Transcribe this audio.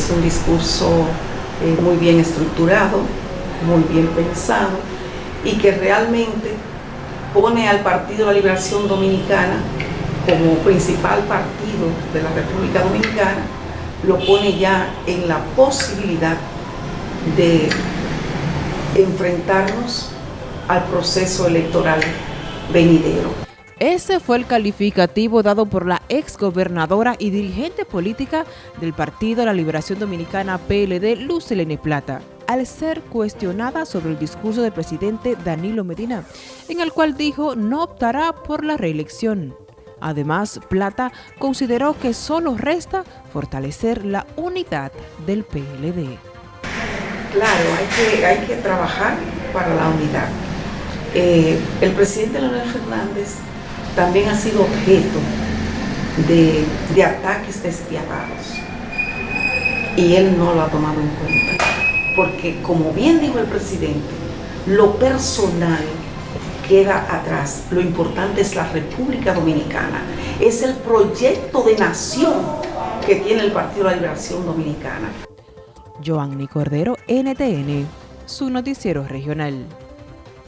es un discurso eh, muy bien estructurado, muy bien pensado y que realmente pone al Partido de la Liberación Dominicana como principal partido de la República Dominicana, lo pone ya en la posibilidad de enfrentarnos al proceso electoral venidero. Ese fue el calificativo dado por la exgobernadora y dirigente política del Partido de la Liberación Dominicana PLD, Lucelene Plata, al ser cuestionada sobre el discurso del presidente Danilo Medina, en el cual dijo no optará por la reelección. Además, Plata consideró que solo resta fortalecer la unidad del PLD. Claro, hay que, hay que trabajar para la unidad. Eh, el presidente Leonel Fernández también ha sido objeto de, de ataques despiadados y él no lo ha tomado en cuenta. Porque como bien dijo el presidente, lo personal queda atrás. Lo importante es la República Dominicana. Es el proyecto de nación que tiene el Partido de la Liberación Dominicana. Joanny Cordero, NTN, su noticiero regional.